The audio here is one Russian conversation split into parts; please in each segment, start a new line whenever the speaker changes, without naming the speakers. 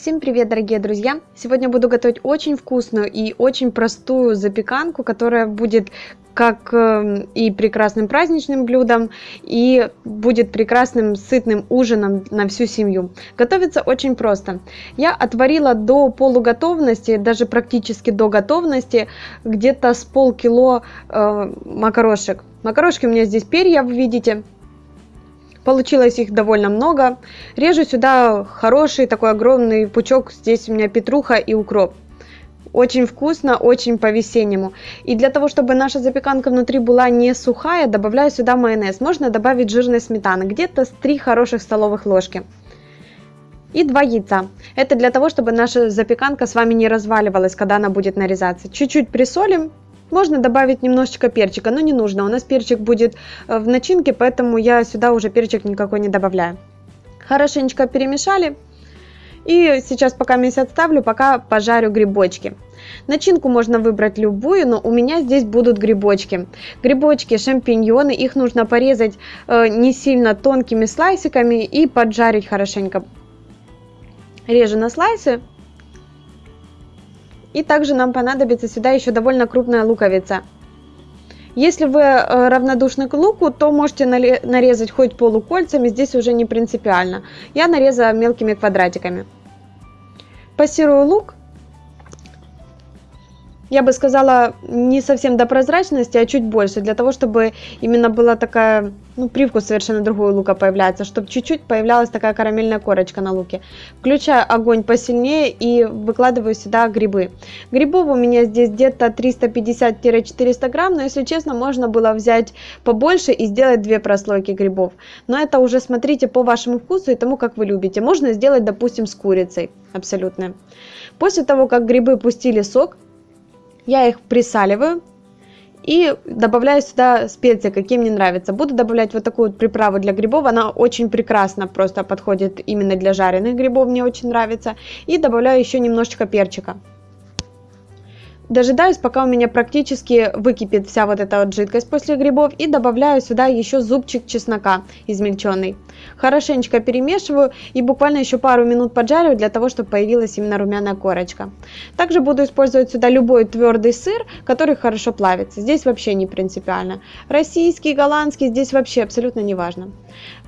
Всем привет, дорогие друзья! Сегодня буду готовить очень вкусную и очень простую запеканку, которая будет как эм, и прекрасным праздничным блюдом, и будет прекрасным сытным ужином на всю семью. Готовится очень просто. Я отварила до полуготовности, даже практически до готовности, где-то с полкило э, макарошек. Макарошки у меня здесь перья, вы видите, Получилось их довольно много. Режу сюда хороший такой огромный пучок. Здесь у меня петруха и укроп. Очень вкусно, очень по-весеннему. И для того, чтобы наша запеканка внутри была не сухая, добавляю сюда майонез. Можно добавить жирной сметаны, где-то с 3 хороших столовых ложки. И 2 яйца. Это для того, чтобы наша запеканка с вами не разваливалась, когда она будет нарезаться. Чуть-чуть присолим можно добавить немножечко перчика, но не нужно. У нас перчик будет э, в начинке, поэтому я сюда уже перчик никакой не добавляю. Хорошенечко перемешали. И сейчас пока месяц отставлю, пока пожарю грибочки. Начинку можно выбрать любую, но у меня здесь будут грибочки. Грибочки, шампиньоны, их нужно порезать э, не сильно тонкими слайсиками и поджарить хорошенько. Режу на слайсы и также нам понадобится сюда еще довольно крупная луковица. Если вы э, равнодушны к луку, то можете нарезать хоть полукольцами, здесь уже не принципиально. Я нарезала мелкими квадратиками. Пассирую лук я бы сказала, не совсем до прозрачности, а чуть больше, для того, чтобы именно была такая, ну, привкус совершенно другой лука появляется, чтобы чуть-чуть появлялась такая карамельная корочка на луке. Включаю огонь посильнее и выкладываю сюда грибы. Грибов у меня здесь где-то 350-400 грамм, но, если честно, можно было взять побольше и сделать две прослойки грибов. Но это уже смотрите по вашему вкусу и тому, как вы любите. Можно сделать, допустим, с курицей, абсолютно. После того, как грибы пустили сок, я их присаливаю и добавляю сюда специи, какие мне нравятся. Буду добавлять вот такую вот приправу для грибов, она очень прекрасно просто подходит именно для жареных грибов, мне очень нравится. И добавляю еще немножечко перчика. Дожидаюсь, пока у меня практически выкипит вся вот эта вот жидкость после грибов и добавляю сюда еще зубчик чеснока измельченный. Хорошенечко перемешиваю и буквально еще пару минут поджариваю для того, чтобы появилась именно румяная корочка. Также буду использовать сюда любой твердый сыр, который хорошо плавится. Здесь вообще не принципиально. Российский, голландский, здесь вообще абсолютно не важно.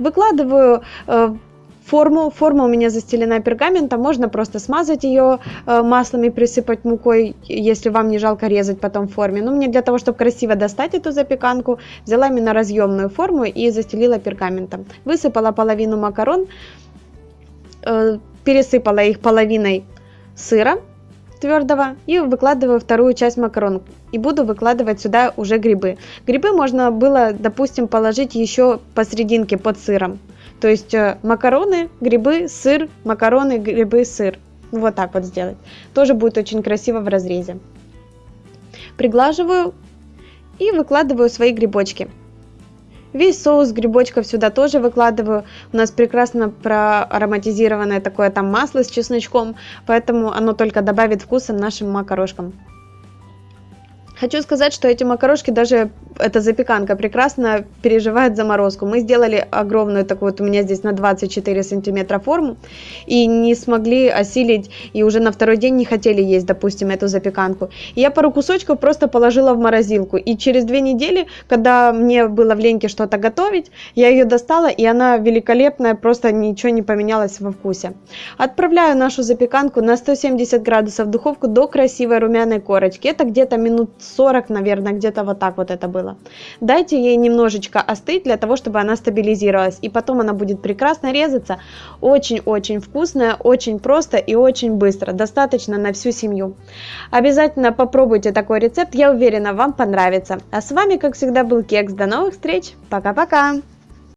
Выкладываю э, форму. Форма у меня застелена пергаментом, можно просто смазать ее э, маслом и присыпать мукой, если вам не жалко резать потом в форме. Но мне для того, чтобы красиво достать эту запеканку, взяла именно разъемную форму и застелила пергаментом. Высыпала половину макарон, э, пересыпала их половиной сыра твердого и выкладываю вторую часть макарон и буду выкладывать сюда уже грибы. Грибы можно было, допустим, положить еще посерединке под сыром. То есть э, макароны, грибы, сыр, макароны, грибы, сыр. Вот так вот сделать. Тоже будет очень красиво в разрезе. Приглаживаю и выкладываю свои грибочки. Весь соус грибочков сюда тоже выкладываю. У нас прекрасно проароматизированное такое там масло с чесночком, поэтому оно только добавит вкуса нашим макарошкам. Хочу сказать, что эти макарошки, даже эта запеканка прекрасно переживает заморозку. Мы сделали огромную такую вот у меня здесь на 24 сантиметра форму и не смогли осилить и уже на второй день не хотели есть, допустим, эту запеканку. И я пару кусочков просто положила в морозилку и через две недели, когда мне было в ленке что-то готовить, я ее достала и она великолепная, просто ничего не поменялось во вкусе. Отправляю нашу запеканку на 170 градусов в духовку до красивой румяной корочки. Это где-то минут 40, наверное, где-то вот так вот это было. Дайте ей немножечко остыть для того, чтобы она стабилизировалась. И потом она будет прекрасно резаться. Очень-очень вкусная, очень просто и очень быстро. Достаточно на всю семью. Обязательно попробуйте такой рецепт. Я уверена, вам понравится. А с вами, как всегда, был Кекс. До новых встреч. Пока-пока.